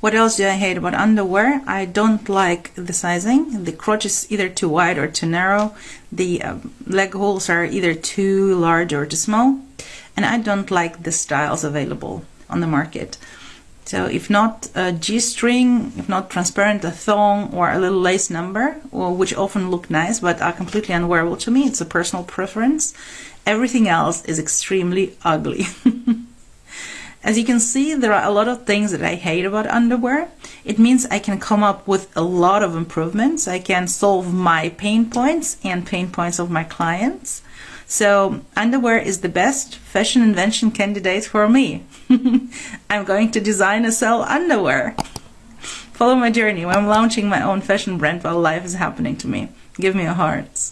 What else do I hate about underwear? I don't like the sizing. The crotch is either too wide or too narrow. The uh, leg holes are either too large or too small. And I don't like the styles available on the market. So if not a G-string, if not transparent, a thong or a little lace number, which often look nice but are completely unwearable to me, it's a personal preference. Everything else is extremely ugly. As you can see, there are a lot of things that I hate about underwear. It means I can come up with a lot of improvements. I can solve my pain points and pain points of my clients. So underwear is the best fashion invention candidate for me. I'm going to design and sell underwear. Follow my journey. I'm launching my own fashion brand while life is happening to me. Give me a heart.